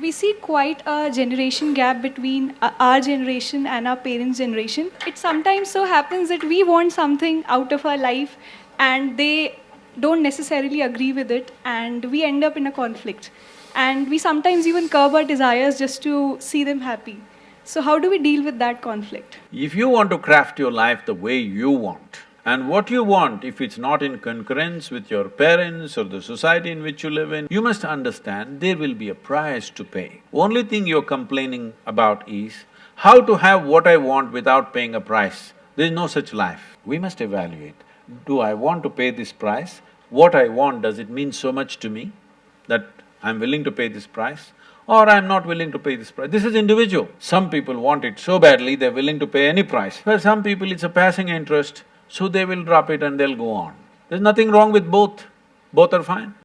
We see quite a generation gap between uh, our generation and our parents' generation. It sometimes so happens that we want something out of our life and they don't necessarily agree with it, and we end up in a conflict. And we sometimes even curb our desires just to see them happy. So, how do we deal with that conflict? If you want to craft your life the way you want, and what you want, if it's not in concurrence with your parents or the society in which you live in, you must understand there will be a price to pay. Only thing you're complaining about is how to have what I want without paying a price. There's no such life. We must evaluate, do I want to pay this price? What I want, does it mean so much to me that I'm willing to pay this price? Or I'm not willing to pay this price. This is individual. Some people want it so badly, they're willing to pay any price. For some people, it's a passing interest, so they will drop it and they'll go on. There's nothing wrong with both, both are fine.